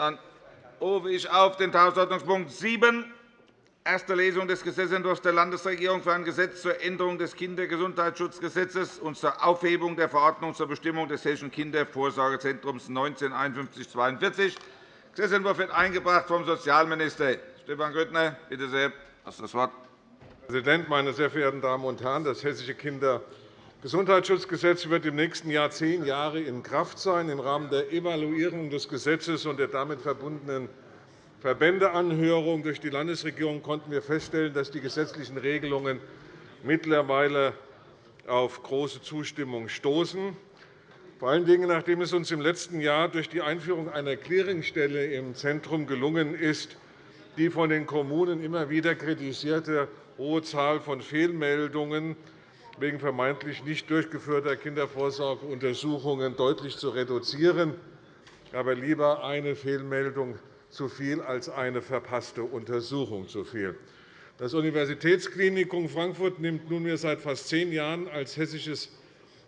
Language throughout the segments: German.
Dann rufe ich auf den Tagesordnungspunkt 7, erste Lesung des Gesetzentwurfs der Landesregierung für ein Gesetz zur Änderung des Kindergesundheitsschutzgesetzes und zur Aufhebung der Verordnung zur Bestimmung des Hessischen Kindervorsorgezentrums 195142. Der Gesetzentwurf wird eingebracht vom Sozialminister. Stefan Grüttner, bitte sehr, das Wort. Herr Präsident, meine sehr verehrten Damen und Herren! Das Hessische Kindergesundheitsschutzgesetz wird im nächsten Jahr zehn Jahre in Kraft sein. Im Rahmen der Evaluierung des Gesetzes und der damit verbundenen Verbändeanhörung durch die Landesregierung konnten wir feststellen, dass die gesetzlichen Regelungen mittlerweile auf große Zustimmung stoßen. Vor allen Dingen, nachdem es uns im letzten Jahr durch die Einführung einer Clearingstelle im Zentrum gelungen ist, die von den Kommunen immer wieder kritisierte hohe Zahl von Fehlmeldungen wegen vermeintlich nicht durchgeführter Kindervorsorgeuntersuchungen deutlich zu reduzieren. Aber lieber eine Fehlmeldung zu viel als eine verpasste Untersuchung zu viel. Das Universitätsklinikum Frankfurt nimmt nunmehr seit fast zehn Jahren als hessisches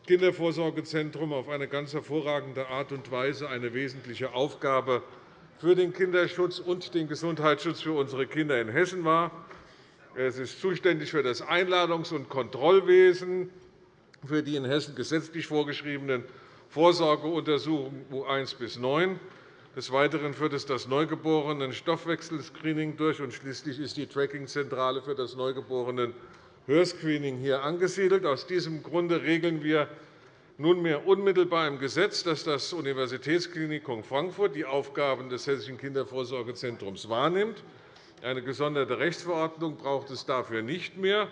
Kindervorsorgezentrum auf eine ganz hervorragende Art und Weise eine wesentliche Aufgabe für den Kinderschutz und den Gesundheitsschutz für unsere Kinder in Hessen war. Es ist zuständig für das Einladungs- und Kontrollwesen, für die in Hessen gesetzlich vorgeschriebenen Vorsorgeuntersuchungen U1 bis 9. Des Weiteren führt es das Neugeborenen-Stoffwechselscreening durch, und schließlich ist die Trackingzentrale für das Neugeborenen-Hörscreening hier angesiedelt. Aus diesem Grunde regeln wir nunmehr unmittelbar im Gesetz, dass das Universitätsklinikum Frankfurt die Aufgaben des Hessischen Kindervorsorgezentrums wahrnimmt. Eine gesonderte Rechtsverordnung braucht es dafür nicht mehr.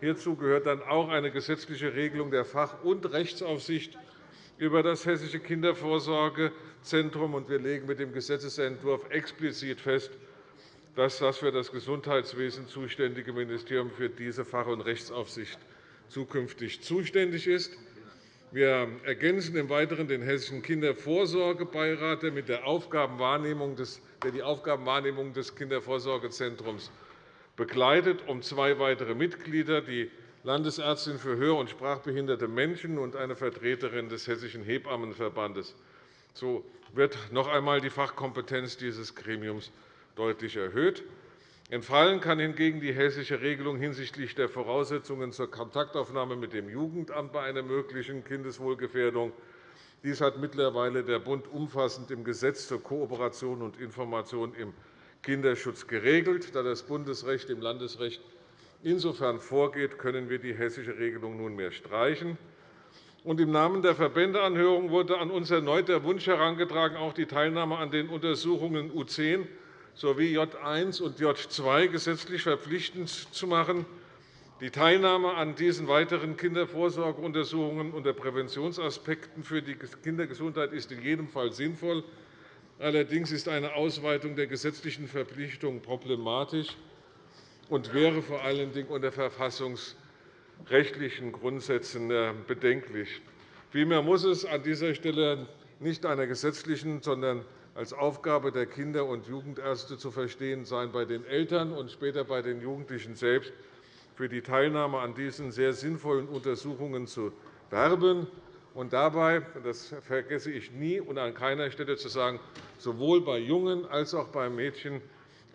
Hierzu gehört dann auch eine gesetzliche Regelung der Fach- und Rechtsaufsicht über das Hessische Kindervorsorgezentrum. Wir legen mit dem Gesetzentwurf explizit fest, dass das für das Gesundheitswesen zuständige Ministerium für diese Fach- und Rechtsaufsicht zukünftig zuständig ist. Wir ergänzen im Weiteren den Hessischen Kindervorsorgebeirat, der die Aufgabenwahrnehmung des Kindervorsorgezentrums begleitet, um zwei weitere Mitglieder, die Landesärztin für hör- und sprachbehinderte Menschen und eine Vertreterin des Hessischen Hebammenverbandes. So wird noch einmal die Fachkompetenz dieses Gremiums deutlich erhöht. Entfallen kann hingegen die hessische Regelung hinsichtlich der Voraussetzungen zur Kontaktaufnahme mit dem Jugendamt bei einer möglichen Kindeswohlgefährdung. Dies hat mittlerweile der Bund umfassend im Gesetz zur Kooperation und Information im Kinderschutz geregelt. Da das Bundesrecht dem Landesrecht insofern vorgeht, können wir die hessische Regelung nunmehr streichen. Im Namen der Verbändeanhörung wurde an uns erneut der Wunsch herangetragen, auch die Teilnahme an den Untersuchungen U10 sowie J1 und J2 gesetzlich verpflichtend zu machen. Die Teilnahme an diesen weiteren Kindervorsorgeuntersuchungen unter Präventionsaspekten für die Kindergesundheit ist in jedem Fall sinnvoll. Allerdings ist eine Ausweitung der gesetzlichen Verpflichtung problematisch und wäre vor allen Dingen unter verfassungsrechtlichen Grundsätzen äh, bedenklich. Vielmehr muss es an dieser Stelle nicht einer gesetzlichen, sondern als Aufgabe der Kinder- und Jugendärzte zu verstehen sein, bei den Eltern und später bei den Jugendlichen selbst für die Teilnahme an diesen sehr sinnvollen Untersuchungen zu werben und dabei, das vergesse ich nie und an keiner Stelle zu sagen, sowohl bei Jungen als auch bei Mädchen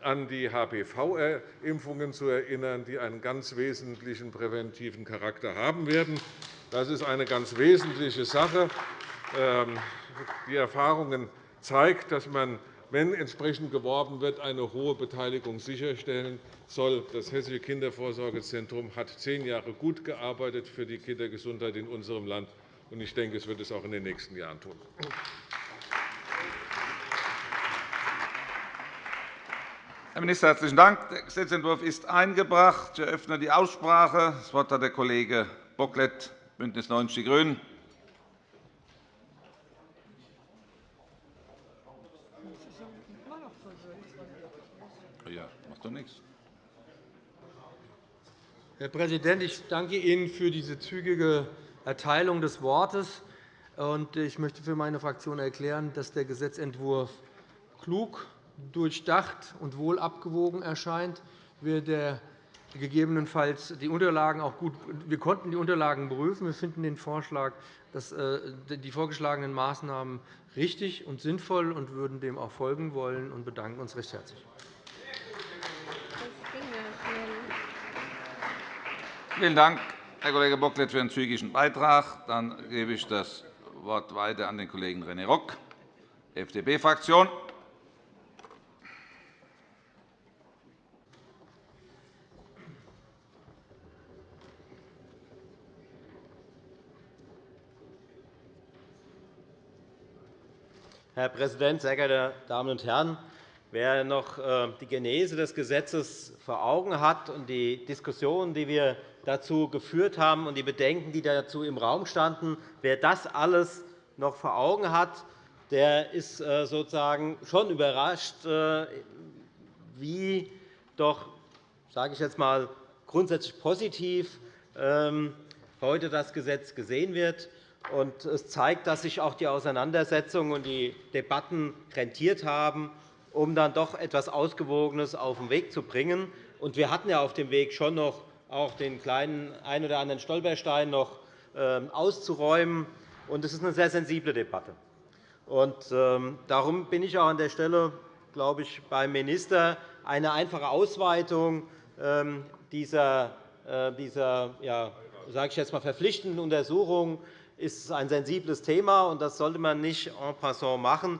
an die HPV-Impfungen zu erinnern, die einen ganz wesentlichen präventiven Charakter haben werden. Das ist eine ganz wesentliche Sache. Ähm, die Erfahrungen zeigt, dass man, wenn entsprechend geworben wird, eine hohe Beteiligung sicherstellen soll. Das Hessische Kindervorsorgezentrum hat zehn Jahre gut gearbeitet für die Kindergesundheit in unserem Land. Ich denke, es wird es auch in den nächsten Jahren tun. Herr Minister, herzlichen Dank. Der Gesetzentwurf ist eingebracht. Ich eröffne die Aussprache. Das Wort hat der Kollege Bocklet, BÜNDNIS 90 die GRÜNEN. Doch nichts. Herr Präsident, ich danke Ihnen für diese zügige Erteilung des Wortes. Ich möchte für meine Fraktion erklären, dass der Gesetzentwurf klug, durchdacht und wohl abgewogen erscheint. Wir der gegebenenfalls die Unterlagen auch gut. Wir konnten die Unterlagen prüfen. Wir finden den Vorschlag, dass die vorgeschlagenen Maßnahmen richtig und sinnvoll und würden dem auch folgen wollen und bedanken uns recht herzlich. Vielen Dank, Herr Kollege Bocklet, für den zügigen Beitrag. Dann gebe ich das Wort weiter an den Kollegen René Rock, FDP-Fraktion. Herr Präsident, sehr geehrte Damen und Herren! Wer noch äh, die Genese des Gesetzes vor Augen hat und die Diskussionen, die wir dazu geführt haben, und die Bedenken, die dazu im Raum standen, wer das alles noch vor Augen hat, der ist äh, sozusagen schon überrascht, äh, wie doch, sage ich jetzt einmal, grundsätzlich positiv ähm, heute das Gesetz gesehen wird. Es zeigt, dass sich auch die Auseinandersetzungen und die Debatten rentiert haben, um dann doch etwas Ausgewogenes auf den Weg zu bringen. Wir hatten ja auf dem Weg schon noch auch den kleinen ein oder anderen Stolperstein noch ähm, auszuräumen. Es ist eine sehr sensible Debatte. Ähm, darum bin ich auch an der Stelle glaube ich, beim Minister eine einfache Ausweitung ähm, dieser, äh, dieser ja, sage ich jetzt mal, verpflichtenden Untersuchung ist ein sensibles Thema, und das sollte man nicht en passant machen.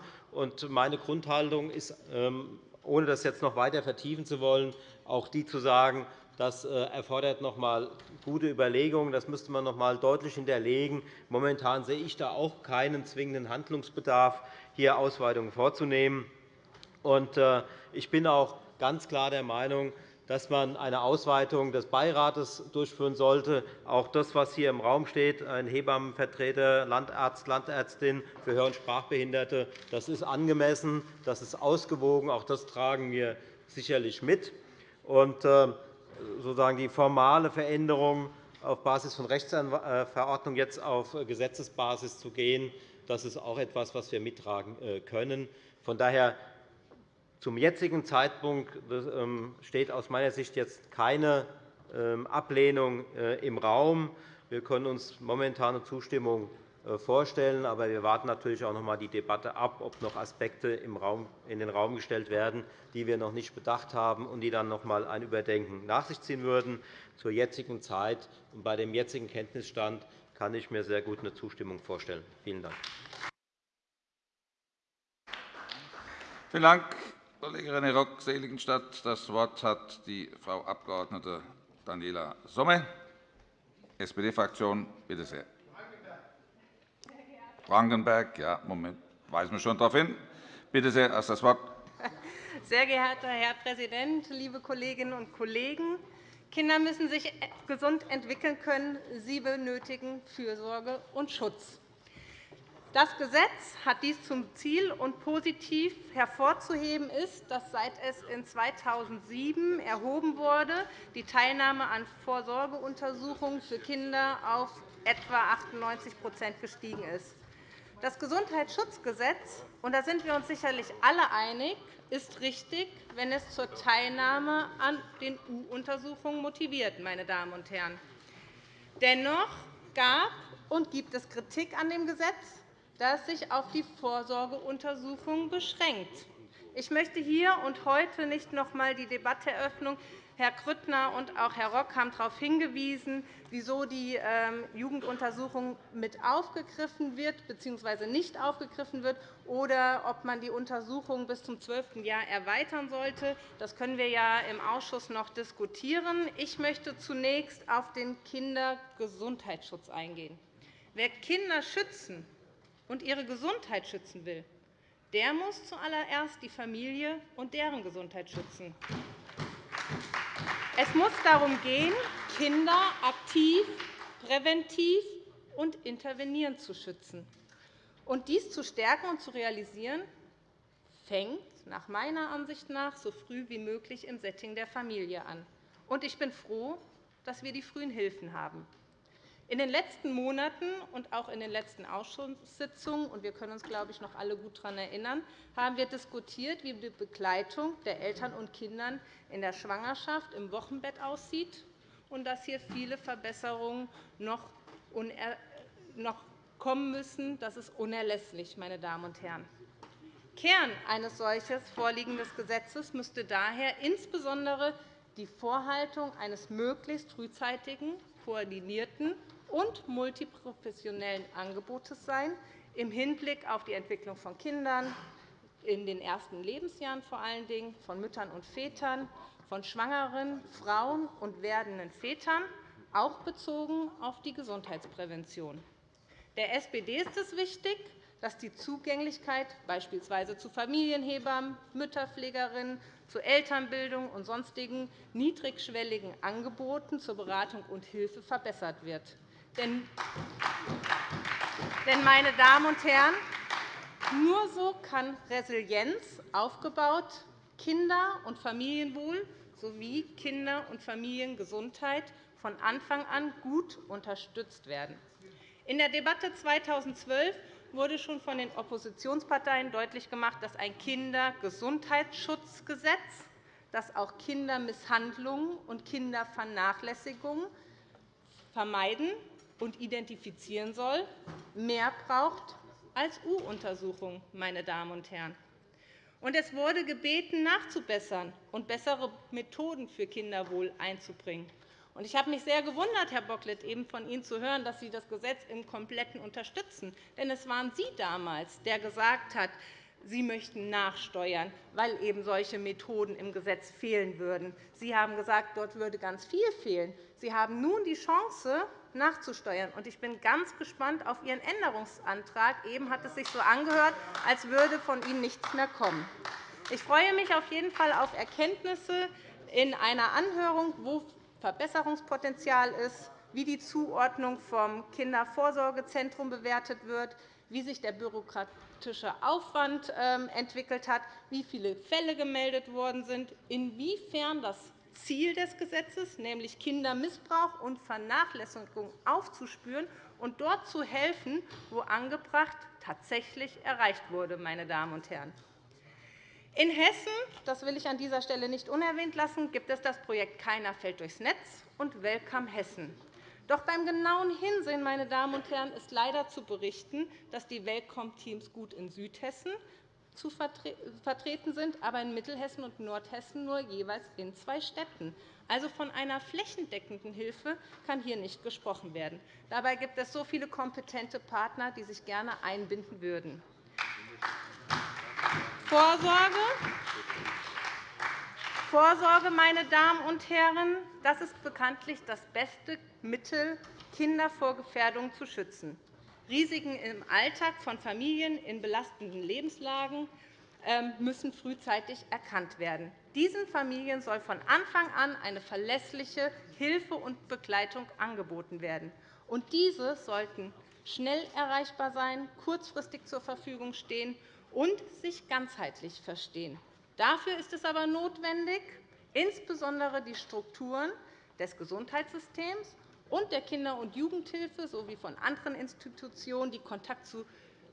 Meine Grundhaltung ist, ähm, ohne das jetzt noch weiter vertiefen zu wollen, auch die zu sagen, das äh, erfordert noch einmal gute Überlegungen. Das müsste man noch einmal deutlich hinterlegen. Momentan sehe ich da auch keinen zwingenden Handlungsbedarf, hier Ausweitungen vorzunehmen. Äh, ich bin auch ganz klar der Meinung, dass man eine Ausweitung des Beirates durchführen sollte. Auch das, was hier im Raum steht, ein Hebammenvertreter, Landarzt, Landärztin für Hör- und Sprachbehinderte, das ist angemessen, das ist ausgewogen. Auch das tragen wir sicherlich mit. Und, äh, sozusagen die formale Veränderung auf Basis von Rechtsverordnung jetzt auf Gesetzesbasis zu gehen, das ist auch etwas, was wir mittragen äh, können. Von daher zum jetzigen Zeitpunkt ähm, steht aus meiner Sicht jetzt keine ähm, Ablehnung äh, im Raum. Wir können uns momentan Zustimmung äh, vorstellen, aber wir warten natürlich auch noch einmal die Debatte ab, ob noch Aspekte in den Raum gestellt werden, die wir noch nicht bedacht haben und die dann noch einmal ein Überdenken nach sich ziehen würden. Zur jetzigen Zeit und bei dem jetzigen Kenntnisstand kann ich mir sehr gut eine Zustimmung vorstellen. Vielen Dank. Vielen Dank, Kollege René Rock, Seligenstadt. Das Wort hat die Frau Abg. Daniela Somme, SPD-Fraktion. Bitte sehr. Frankenberg, ja, Moment, weisen wir schon darauf hin. Bitte sehr, erst das Wort. Sehr geehrter Herr Präsident, liebe Kolleginnen und Kollegen! Kinder müssen sich gesund entwickeln können. Sie benötigen Fürsorge und Schutz. Das Gesetz hat dies zum Ziel, und positiv hervorzuheben ist, dass seit es in 2007 erhoben wurde, die Teilnahme an Vorsorgeuntersuchungen für Kinder auf etwa 98% gestiegen ist. Das Gesundheitsschutzgesetz, und da sind wir uns sicherlich alle einig, ist richtig, wenn es zur Teilnahme an den U-Untersuchungen motiviert. Meine Damen und Herren. Dennoch gab und gibt es Kritik an dem Gesetz, das sich auf die Vorsorgeuntersuchung beschränkt. Ich möchte hier und heute nicht noch einmal die Debatte eröffnen. Herr Grüttner und auch Herr Rock haben darauf hingewiesen, wieso die ähm, Jugenduntersuchung mit aufgegriffen wird bzw. nicht aufgegriffen wird oder ob man die Untersuchung bis zum 12. Jahr erweitern sollte. Das können wir ja im Ausschuss noch diskutieren. Ich möchte zunächst auf den Kindergesundheitsschutz eingehen. Wer Kinder schützen und ihre Gesundheit schützen will, der muss zuallererst die Familie und deren Gesundheit schützen. Es muss darum gehen, Kinder aktiv, präventiv und intervenierend zu schützen. Und dies zu stärken und zu realisieren, fängt nach meiner Ansicht nach so früh wie möglich im Setting der Familie an. Und ich bin froh, dass wir die frühen Hilfen haben. In den letzten Monaten und auch in den letzten Ausschusssitzungen – und wir können uns, glaube ich, noch alle gut daran erinnern – haben wir diskutiert, wie die Begleitung der Eltern und Kinder in der Schwangerschaft im Wochenbett aussieht und dass hier viele Verbesserungen noch kommen müssen. Das ist unerlässlich, meine Damen und Herren. Kern eines solchen vorliegenden Gesetzes müsste daher insbesondere die Vorhaltung eines möglichst frühzeitigen, koordinierten und multiprofessionellen Angebotes sein, im Hinblick auf die Entwicklung von Kindern, in den ersten Lebensjahren vor allen Dingen, von Müttern und Vätern, von schwangeren Frauen und werdenden Vätern, auch bezogen auf die Gesundheitsprävention. Der SPD ist es wichtig, dass die Zugänglichkeit beispielsweise zu Familienhebammen, Mütterpflegerinnen, zu Elternbildung und sonstigen niedrigschwelligen Angeboten zur Beratung und Hilfe verbessert wird. Denn, meine Damen und Herren, nur so kann Resilienz aufgebaut, Kinder- und Familienwohl sowie Kinder- und Familiengesundheit von Anfang an gut unterstützt werden. In der Debatte 2012 wurde schon von den Oppositionsparteien deutlich gemacht, dass ein Kindergesundheitsschutzgesetz, das auch Kindermisshandlungen und Kindervernachlässigungen vermeiden und identifizieren soll, mehr braucht als U-Untersuchungen. Meine Damen und Herren. Und es wurde gebeten, nachzubessern und bessere Methoden für Kinderwohl einzubringen. Ich habe mich sehr gewundert, Herr Bocklet, eben von Ihnen zu hören, dass Sie das Gesetz im Kompletten unterstützen. Denn es waren Sie damals, der gesagt hat, Sie möchten nachsteuern, weil eben solche Methoden im Gesetz fehlen würden. Sie haben gesagt, dort würde ganz viel fehlen. Sie haben nun die Chance, nachzusteuern. Ich bin ganz gespannt auf Ihren Änderungsantrag. Eben hat es sich so angehört, als würde von Ihnen nichts mehr kommen. Ich freue mich auf jeden Fall auf Erkenntnisse in einer Anhörung, wo Verbesserungspotenzial ist, wie die Zuordnung vom Kindervorsorgezentrum bewertet wird, wie sich der bürokratische Aufwand ähm, entwickelt hat, wie viele Fälle gemeldet worden sind, inwiefern das Ziel des Gesetzes, nämlich Kindermissbrauch und Vernachlässigung aufzuspüren und dort zu helfen, wo angebracht tatsächlich erreicht wurde. Meine Damen und Herren. In Hessen, das will ich an dieser Stelle nicht unerwähnt lassen, gibt es das Projekt Keiner fällt durchs Netz und Welcome Hessen. Doch beim genauen Hinsehen meine Damen und Herren, ist leider zu berichten, dass die Welcome-Teams gut in Südhessen zu vertreten sind, aber in Mittelhessen und Nordhessen nur jeweils in zwei Städten. Also von einer flächendeckenden Hilfe kann hier nicht gesprochen werden. Dabei gibt es so viele kompetente Partner, die sich gerne einbinden würden. Vorsorge. Vorsorge, meine Damen und Herren, das ist bekanntlich das beste Mittel, Kinder vor Gefährdung zu schützen. Risiken im Alltag von Familien in belastenden Lebenslagen ähm, müssen frühzeitig erkannt werden. Diesen Familien soll von Anfang an eine verlässliche Hilfe und Begleitung angeboten werden. Und diese sollten schnell erreichbar sein, kurzfristig zur Verfügung stehen und sich ganzheitlich verstehen. Dafür ist es aber notwendig, insbesondere die Strukturen des Gesundheitssystems und der Kinder- und Jugendhilfe sowie von anderen Institutionen, die Kontakt zu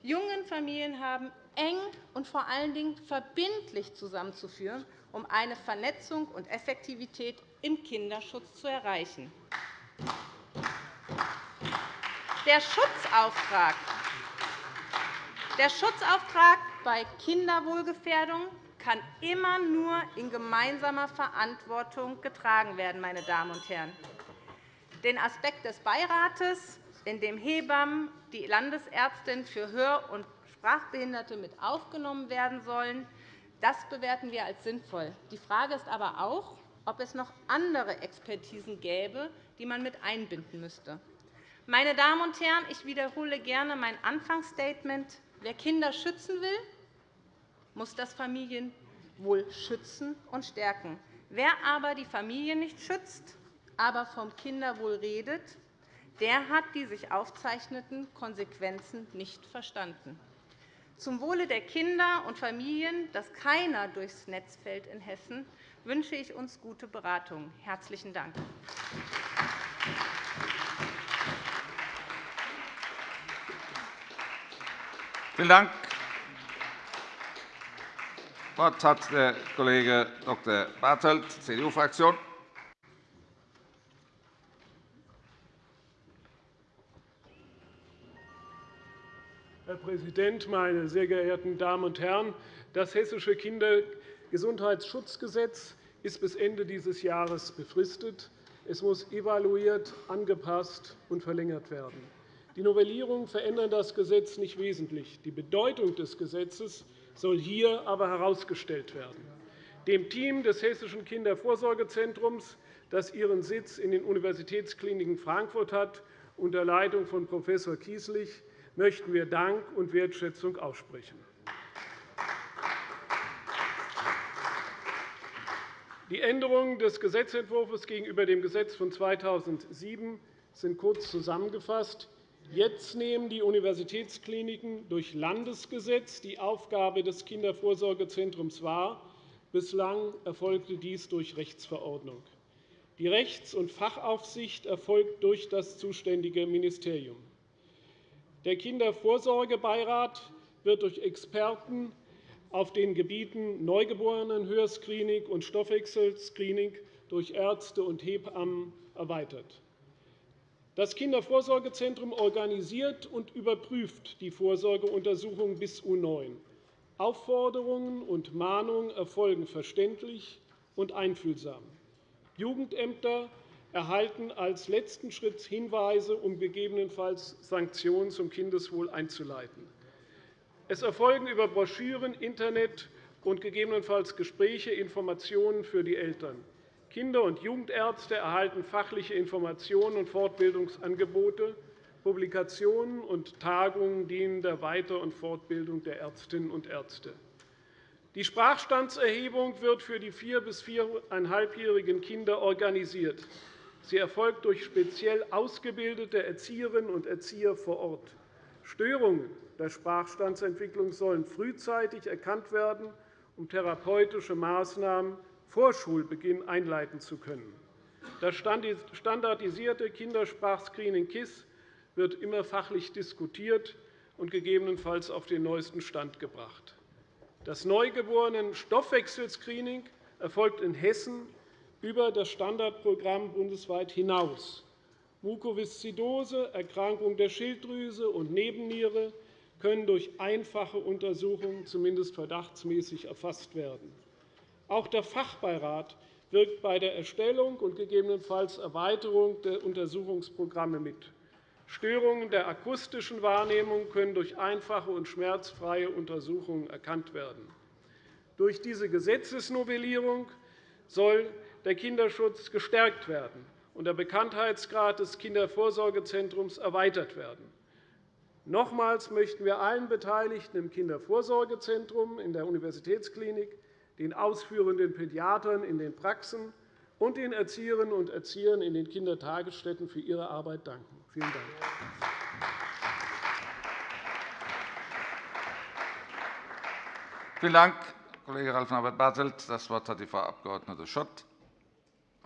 jungen Familien haben, eng und vor allen Dingen verbindlich zusammenzuführen, um eine Vernetzung und Effektivität im Kinderschutz zu erreichen. Der Schutzauftrag der Schutzauftrag bei Kinderwohlgefährdung kann immer nur in gemeinsamer Verantwortung getragen werden. Meine Damen und Herren. Den Aspekt des Beirates, in dem Hebammen, die Landesärztin für Hör- und Sprachbehinderte mit aufgenommen werden sollen, das bewerten wir als sinnvoll. Die Frage ist aber auch, ob es noch andere Expertisen gäbe, die man mit einbinden müsste. Meine Damen und Herren, ich wiederhole gerne mein Anfangsstatement. Wer Kinder schützen will, muss das Familienwohl schützen und stärken. Wer aber die Familie nicht schützt, aber vom Kinderwohl redet, der hat die sich aufzeichneten Konsequenzen nicht verstanden. Zum Wohle der Kinder und Familien, dass keiner durchs Netz fällt in Hessen, wünsche ich uns gute Beratung. – Herzlichen Dank. Vielen Dank. Das Wort hat der Kollege Dr. Bartelt, CDU-Fraktion. Präsident, meine sehr geehrten Damen und Herren! Das Hessische Kindergesundheitsschutzgesetz ist bis Ende dieses Jahres befristet. Es muss evaluiert, angepasst und verlängert werden. Die Novellierungen verändern das Gesetz nicht wesentlich. Die Bedeutung des Gesetzes soll hier aber herausgestellt werden. Dem Team des Hessischen Kindervorsorgezentrums, das ihren Sitz in den Universitätskliniken Frankfurt hat, unter Leitung von Prof. Kieslich, möchten wir Dank und Wertschätzung aussprechen. Die Änderungen des Gesetzentwurfs gegenüber dem Gesetz von 2007 sind kurz zusammengefasst. Jetzt nehmen die Universitätskliniken durch Landesgesetz die Aufgabe des Kindervorsorgezentrums wahr. Bislang erfolgte dies durch Rechtsverordnung. Die Rechts- und Fachaufsicht erfolgt durch das zuständige Ministerium. Der Kindervorsorgebeirat wird durch Experten auf den Gebieten Neugeborenenhörscreening und Stoffwechselscreening durch Ärzte und Hebammen erweitert. Das Kindervorsorgezentrum organisiert und überprüft die Vorsorgeuntersuchungen bis U9. Aufforderungen und Mahnungen erfolgen verständlich und einfühlsam. Jugendämter erhalten als letzten Schritt Hinweise, um gegebenenfalls Sanktionen zum Kindeswohl einzuleiten. Es erfolgen über Broschüren, Internet und gegebenenfalls Gespräche Informationen für die Eltern. Kinder- und Jugendärzte erhalten fachliche Informationen und Fortbildungsangebote. Publikationen und Tagungen dienen der Weiter- und Fortbildung der Ärztinnen und Ärzte. Die Sprachstandserhebung wird für die vier- bis viereinhalbjährigen Kinder organisiert. Sie erfolgt durch speziell ausgebildete Erzieherinnen und Erzieher vor Ort. Störungen der Sprachstandsentwicklung sollen frühzeitig erkannt werden, um therapeutische Maßnahmen vor Schulbeginn einleiten zu können. Das standardisierte Kindersprachscreening KISS wird immer fachlich diskutiert und gegebenenfalls auf den neuesten Stand gebracht. Das Neugeborenen-Stoffwechselscreening erfolgt in Hessen über das Standardprogramm bundesweit hinaus. Mukoviszidose, Erkrankung der Schilddrüse und Nebenniere können durch einfache Untersuchungen zumindest verdachtsmäßig erfasst werden. Auch der Fachbeirat wirkt bei der Erstellung und gegebenenfalls Erweiterung der Untersuchungsprogramme mit. Störungen der akustischen Wahrnehmung können durch einfache und schmerzfreie Untersuchungen erkannt werden. Durch diese Gesetzesnovellierung soll der Kinderschutz gestärkt werden und der Bekanntheitsgrad des Kindervorsorgezentrums erweitert werden. Nochmals möchten wir allen Beteiligten im Kindervorsorgezentrum, in der Universitätsklinik, den ausführenden Pädiatern in den Praxen und den Erzieherinnen und Erziehern in den Kindertagesstätten für ihre Arbeit danken. Vielen Dank. Vielen Dank, Kollege Ralf Norbert Bartelt. Das Wort hat die Frau Abg. Schott,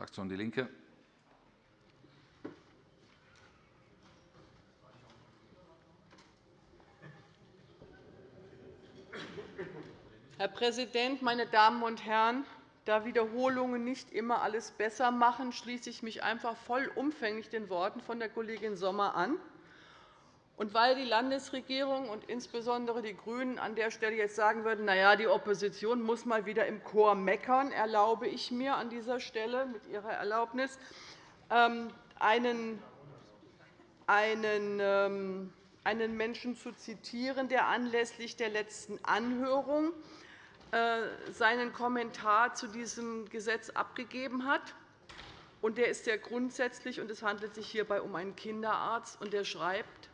Fraktion DIE LINKE. Herr Präsident, meine Damen und Herren! Da Wiederholungen nicht immer alles besser machen, schließe ich mich einfach vollumfänglich den Worten von der Kollegin Sommer an. Und weil die Landesregierung und insbesondere die GRÜNEN an der Stelle jetzt sagen würden, na ja, die Opposition muss mal wieder im Chor meckern, erlaube ich mir an dieser Stelle mit Ihrer Erlaubnis ähm, einen, einen, ähm, einen Menschen zu zitieren, der anlässlich der letzten Anhörung äh, seinen Kommentar zu diesem Gesetz abgegeben hat. Der ist sehr grundsätzlich, und es handelt sich hierbei um einen Kinderarzt. Und er schreibt,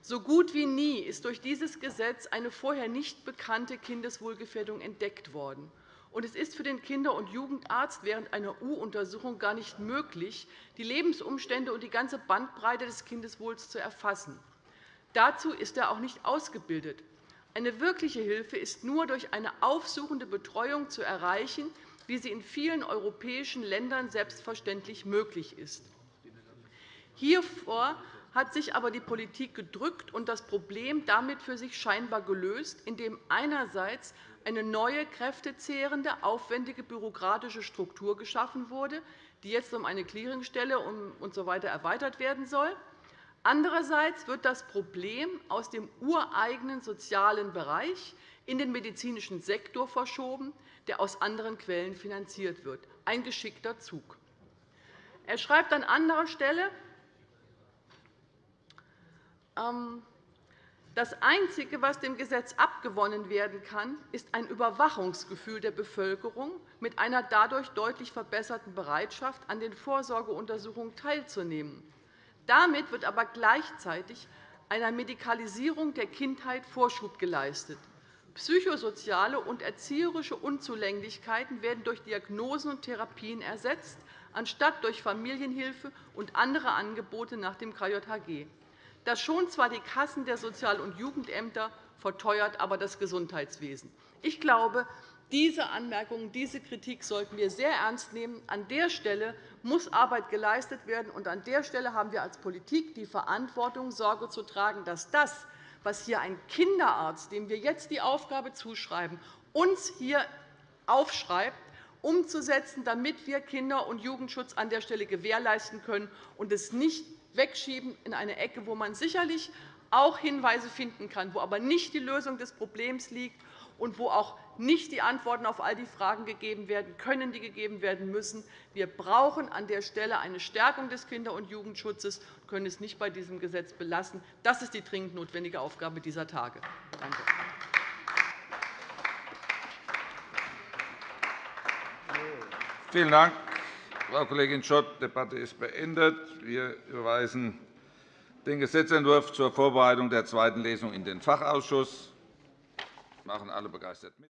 so gut wie nie ist durch dieses Gesetz eine vorher nicht bekannte Kindeswohlgefährdung entdeckt worden. Und es ist für den Kinder- und Jugendarzt während einer U-Untersuchung gar nicht möglich, die Lebensumstände und die ganze Bandbreite des Kindeswohls zu erfassen. Dazu ist er auch nicht ausgebildet. Eine wirkliche Hilfe ist nur durch eine aufsuchende Betreuung zu erreichen, wie sie in vielen europäischen Ländern selbstverständlich möglich ist. Hiervor hat sich aber die Politik gedrückt und das Problem damit für sich scheinbar gelöst, indem einerseits eine neue, kräftezehrende, aufwendige bürokratische Struktur geschaffen wurde, die jetzt um eine Clearingstelle usw. erweitert werden soll. Andererseits wird das Problem aus dem ureigenen sozialen Bereich in den medizinischen Sektor verschoben, der aus anderen Quellen finanziert wird. Ein geschickter Zug. Er schreibt an anderer Stelle, das Einzige, was dem Gesetz abgewonnen werden kann, ist ein Überwachungsgefühl der Bevölkerung mit einer dadurch deutlich verbesserten Bereitschaft, an den Vorsorgeuntersuchungen teilzunehmen. Damit wird aber gleichzeitig einer Medikalisierung der Kindheit Vorschub geleistet. Psychosoziale und erzieherische Unzulänglichkeiten werden durch Diagnosen und Therapien ersetzt, anstatt durch Familienhilfe und andere Angebote nach dem KJHG. Das schont zwar die Kassen der Sozial- und Jugendämter, verteuert aber das Gesundheitswesen. Ich glaube, diese Anmerkungen, diese Kritik sollten wir sehr ernst nehmen. An der Stelle muss Arbeit geleistet werden, und an der Stelle haben wir als Politik die Verantwortung, Sorge zu tragen, dass das, was hier ein Kinderarzt, dem wir jetzt die Aufgabe zuschreiben, uns hier aufschreibt, umzusetzen, damit wir Kinder- und Jugendschutz an der Stelle gewährleisten können und es nicht wegschieben in eine Ecke, wo man sicherlich auch Hinweise finden kann, wo aber nicht die Lösung des Problems liegt und wo auch nicht die Antworten auf all die Fragen gegeben werden können, die gegeben werden müssen. Wir brauchen an der Stelle eine Stärkung des Kinder- und Jugendschutzes und können es nicht bei diesem Gesetz belassen. Das ist die dringend notwendige Aufgabe dieser Tage. Danke. Vielen Dank, Frau Kollegin Schott. Die Debatte ist beendet. Wir überweisen den Gesetzentwurf zur Vorbereitung der zweiten Lesung in den Fachausschuss. machen alle begeistert mit.